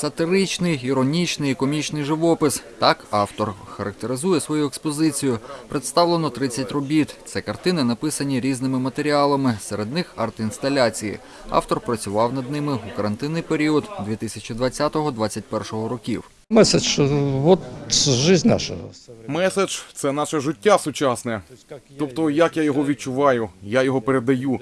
Сатиричний, іронічний і комічний живопис. Так автор характеризує свою експозицію. Представлено 30 робіт. Це картини, написані різними матеріалами, серед них арт-інсталяції. Автор працював над ними у карантинний період 2020-2021 років. Месседж, що от жизнь наша. Меседж це наше життя сучасне. Тобто, як я його відчуваю, я його передаю.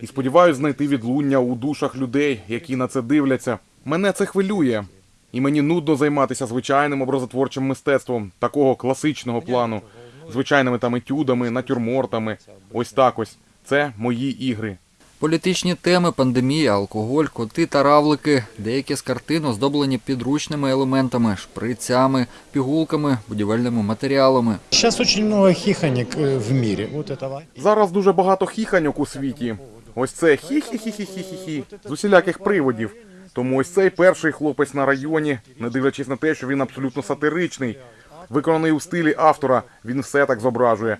І сподіваюся знайти відлуння у душах людей, які на це дивляться. Мене це хвилює. І мені нудно займатися звичайним образотворчим мистецтвом такого класичного плану, звичайними там етюдами, натюрмортами. Ось так ось. Це мої ігри. Політичні теми, пандемія, алкоголь, коти та равлики. Деякі з картин оздоблені підручними елементами, шприцями, пігулками, будівельними матеріалами. Сейчас очень много хихонек э, в этого. Зараз дуже багато хіханьок у світі. Ось це хі-хі-хі-хі-хі-хі з усіляких приводів. Тому ось цей перший хлопець на районі, не дивлячись на те, що він абсолютно сатиричний, виконаний у стилі автора, він все так зображує.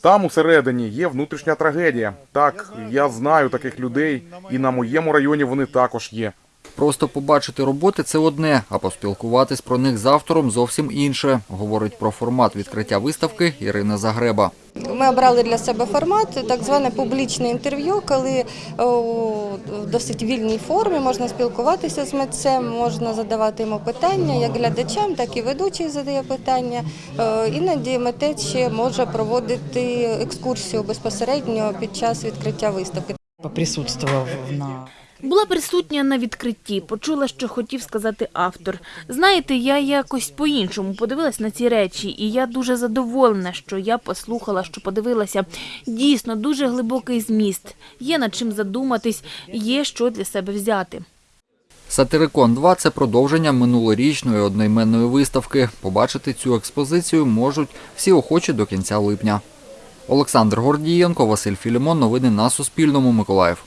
Там усередині є внутрішня трагедія. Так, я знаю таких людей, і на моєму районі вони також є. Просто побачити роботи це одне, а поспілкуватись про них з автором зовсім інше, говорить про формат відкриття виставки Ірина Загреба. Ми обрали для себе формат, так зване публічне інтерв'ю, коли о, в досить вільній формі можна спілкуватися з митцем, можна задавати йому питання як глядачам, так і ведучий задає питання. Е, Іноді митець ще може проводити екскурсію безпосередньо під час відкриття виставки. Поприсутствував на Була присутня на відкритті, почула, що хотів сказати автор. Знаєте, я якось по-іншому подивилась на ці речі, і я дуже задоволена, що я послухала, що подивилася. Дійсно, дуже глибокий зміст. Є над чим задуматись, є що для себе взяти. Сатирикон 2 це продовження минулорічної одноіменної виставки. Побачити цю експозицію можуть всі охочі до кінця липня. Олександр Гордієнко, Василь Філімон. Новини на Суспільному. Миколаїв.